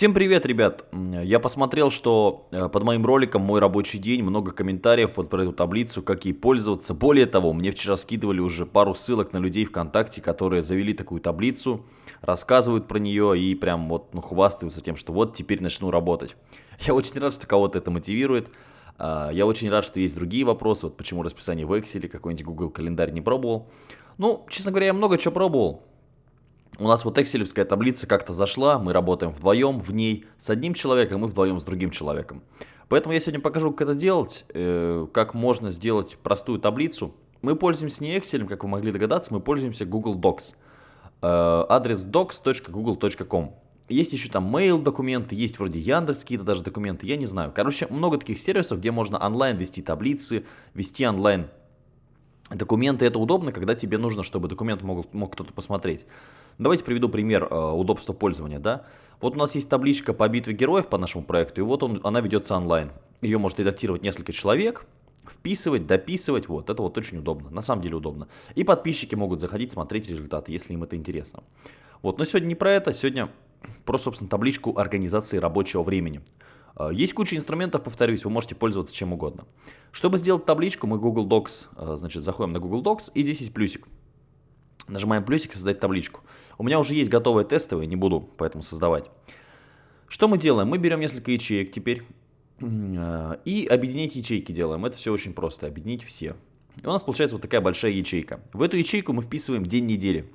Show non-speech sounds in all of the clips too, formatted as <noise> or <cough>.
Всем привет, ребят! Я посмотрел, что э, под моим роликом «Мой рабочий день» много комментариев вот про эту таблицу, как ей пользоваться. Более того, мне вчера скидывали уже пару ссылок на людей ВКонтакте, которые завели такую таблицу, рассказывают про нее и прям вот ну, хвастаются тем, что вот теперь начну работать. <laughs> Я очень рад, что кого-то это мотивирует. А, я очень рад, что есть другие вопросы, вот почему расписание в Excel, какой-нибудь Google календарь не пробовал. Ну, честно говоря, я много чего пробовал. У нас вот экселевская таблица как-то зашла, мы работаем вдвоем в ней с одним человеком и вдвоем с другим человеком. Поэтому я сегодня покажу, как это делать, э, как можно сделать простую таблицу. Мы пользуемся не Excel, как вы могли догадаться, мы пользуемся Google Docs. Э, адрес docs.google.com. Есть еще там mail документы, есть вроде Яндекс какие-то даже документы, я не знаю. Короче, много таких сервисов, где можно онлайн вести таблицы, вести онлайн документы. Это удобно, когда тебе нужно, чтобы документ мог, мог кто-то посмотреть. Давайте приведу пример э, удобства пользования. Да? Вот у нас есть табличка по битве героев по нашему проекту, и вот он, она ведется онлайн. Ее может редактировать несколько человек, вписывать, дописывать, вот, это вот очень удобно, на самом деле удобно. И подписчики могут заходить, смотреть результаты, если им это интересно. Вот, но сегодня не про это, сегодня про, собственно, табличку организации рабочего времени. Э, есть куча инструментов, повторюсь, вы можете пользоваться чем угодно. Чтобы сделать табличку, мы Google Docs, э, значит, заходим на Google Docs, и здесь есть плюсик. Нажимаем плюсик, создать табличку. У меня уже есть готовые тестовые, не буду поэтому создавать. Что мы делаем? Мы берем несколько ячеек теперь э, и объединить ячейки делаем. Это все очень просто, объединить все. И у нас получается вот такая большая ячейка. В эту ячейку мы вписываем день недели.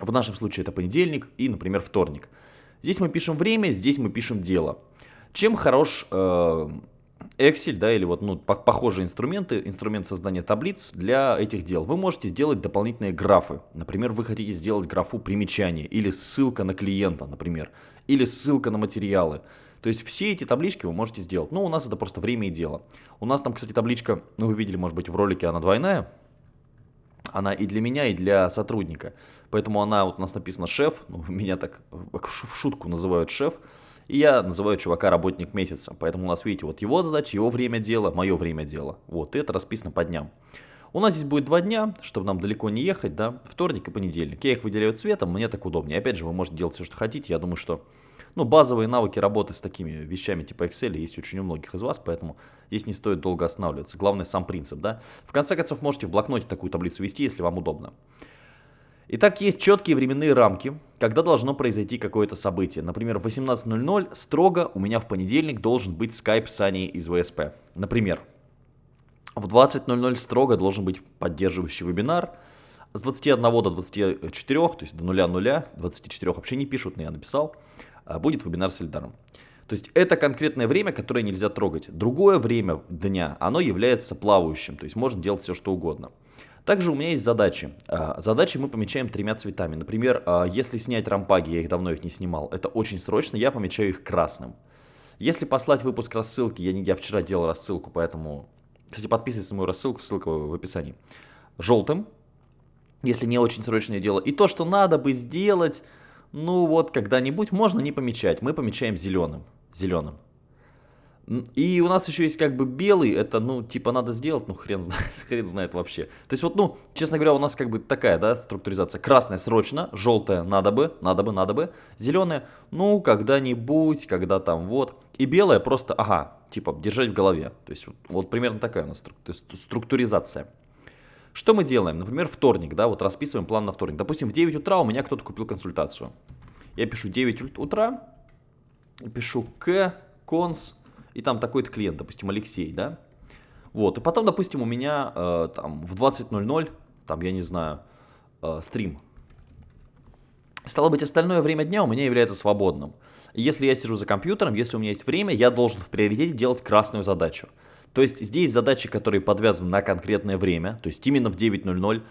В нашем случае это понедельник и, например, вторник. Здесь мы пишем время, здесь мы пишем дело. Чем хорош э, Excel, да, или вот ну, похожие инструменты, инструмент создания таблиц для этих дел. Вы можете сделать дополнительные графы. Например, вы хотите сделать графу примечания или ссылка на клиента, например, или ссылка на материалы. То есть все эти таблички вы можете сделать. Ну, у нас это просто время и дело. У нас там, кстати, табличка, ну, вы видели, может быть, в ролике она двойная. Она и для меня, и для сотрудника. Поэтому она, вот у нас написано шеф, ну, <laughs> меня так в шутку называют шеф. И я называю чувака работник месяца. Поэтому у нас, видите, вот его задача, его время дела, мое время дела. Вот, и это расписано по дням. У нас здесь будет два дня, чтобы нам далеко не ехать, да, вторник и понедельник. Я их выделяю цветом, мне так удобнее. Опять же, вы можете делать все, что хотите. Я думаю, что ну, базовые навыки работы с такими вещами типа Excel есть очень у многих из вас, поэтому здесь не стоит долго останавливаться. Главное сам принцип, да. В конце концов, можете в блокноте такую таблицу вести, если вам удобно. Итак, есть четкие временные рамки, когда должно произойти какое-то событие. Например, в 18.00 строго у меня в понедельник должен быть скайп с Аней из ВСП. Например, в 20.00 строго должен быть поддерживающий вебинар. С 21 до 24, то есть до 0.0, 24 вообще не пишут, но я написал, а, будет вебинар с Эльдаром. То есть это конкретное время, которое нельзя трогать. Другое время дня, оно является плавающим, то есть можно делать все, что угодно. Также у меня есть задачи. А, задачи мы помечаем тремя цветами. Например, а, если снять рампаги, я их давно их не снимал, это очень срочно, я помечаю их красным. Если послать выпуск рассылки, я, не, я вчера делал рассылку, поэтому... Кстати, подписывайтесь на мою рассылку, ссылка в описании. Желтым, если не очень срочное дело. И то, что надо бы сделать, ну вот когда-нибудь, можно не помечать. Мы помечаем зеленым. Зеленым. И у нас еще есть как бы белый, это, ну, типа надо сделать, ну, хрен знает, <laughs> хрен знает вообще. То есть вот, ну, честно говоря, у нас как бы такая, да, структуризация. Красная срочно, желтая надо бы, надо бы, надо бы. Зеленая, ну, когда-нибудь, когда там вот. И белая просто, ага, типа держать в голове. То есть вот, вот примерно такая у нас структуризация. Что мы делаем? Например, вторник, да, вот расписываем план на вторник. Допустим, в 9 утра у меня кто-то купил консультацию. Я пишу 9 утра, пишу к, конс, и там такой-то клиент, допустим, Алексей, да, вот, и потом, допустим, у меня э, там в 20.00, там, я не знаю, э, стрим. Стало быть, остальное время дня у меня является свободным. если я сижу за компьютером, если у меня есть время, я должен в приоритете делать красную задачу. То есть здесь задачи, которые подвязаны на конкретное время, то есть именно в 9.00,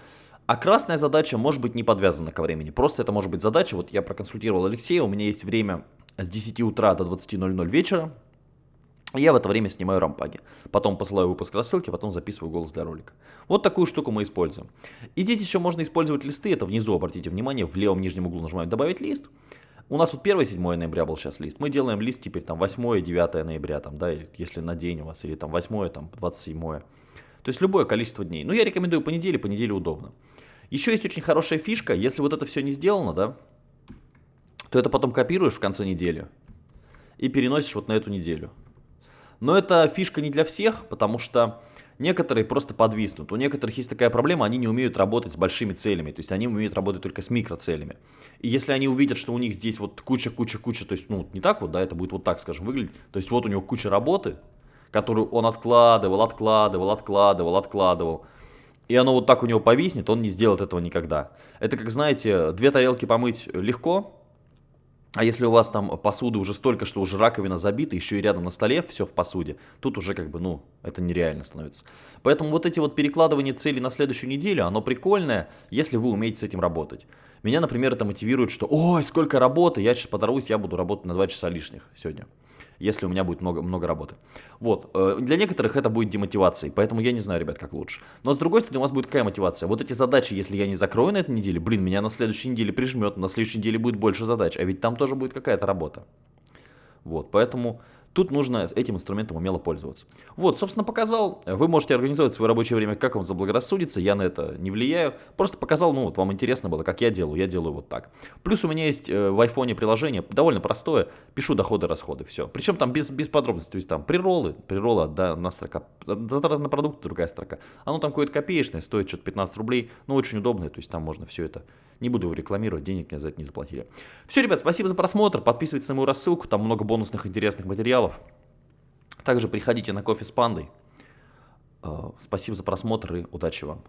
а красная задача может быть не подвязана ко времени. Просто это может быть задача, вот я проконсультировал Алексея, у меня есть время с 10 утра до 20.00 вечера, я в это время снимаю рампаги. Потом посылаю выпуск рассылки, потом записываю голос для ролика. Вот такую штуку мы используем. И здесь еще можно использовать листы. Это внизу, обратите внимание, в левом нижнем углу нажимаем «Добавить лист». У нас вот 1-7 ноября был сейчас лист. Мы делаем лист теперь там 8-9 ноября, там, да, если на день у вас, или там 8 там 27 То есть любое количество дней. Но я рекомендую по неделе, по неделе удобно. Еще есть очень хорошая фишка, если вот это все не сделано, да, то это потом копируешь в конце недели и переносишь вот на эту неделю. Но это фишка не для всех, потому что некоторые просто подвиснут. У некоторых есть такая проблема, они не умеют работать с большими целями, то есть они умеют работать только с микроцелями. И если они увидят, что у них здесь вот куча-куча-куча, то есть, ну, не так вот, да, это будет вот так, скажем, выглядеть, то есть вот у него куча работы, которую он откладывал, откладывал, откладывал, откладывал, и оно вот так у него повиснет, он не сделает этого никогда. Это как, знаете, две тарелки помыть легко, а если у вас там посуды уже столько, что уже раковина забита, еще и рядом на столе все в посуде, тут уже как бы, ну, это нереально становится. Поэтому вот эти вот перекладывания целей на следующую неделю, оно прикольное, если вы умеете с этим работать. Меня, например, это мотивирует, что ой, сколько работы, я сейчас подорвусь, я буду работать на 2 часа лишних сегодня если у меня будет много, много работы. Вот, э, для некоторых это будет демотивацией, поэтому я не знаю, ребят, как лучше. Но с другой стороны, у вас будет какая мотивация? Вот эти задачи, если я не закрою на этой неделе, блин, меня на следующей неделе прижмет, на следующей неделе будет больше задач, а ведь там тоже будет какая-то работа. Вот, поэтому Тут нужно этим инструментом умело пользоваться. Вот, собственно, показал. Вы можете организовать свое рабочее время, как вам заблагорассудится. Я на это не влияю. Просто показал, ну вот, вам интересно было, как я делаю. Я делаю вот так. Плюс у меня есть э, в айфоне приложение, довольно простое. Пишу доходы-расходы, все. Причем там без, без подробностей. То есть там приролы, приролы, одна строка. Затраты на продукты, другая строка. Оно там какое-то копеечное, стоит что-то 15 рублей. Но очень удобное, то есть там можно все это не буду его рекламировать, денег мне за это не заплатили. Все, ребят, спасибо за просмотр. Подписывайтесь на мою рассылку, там много бонусных интересных материалов. Также приходите на кофе с пандой. Э, спасибо за просмотр и удачи вам.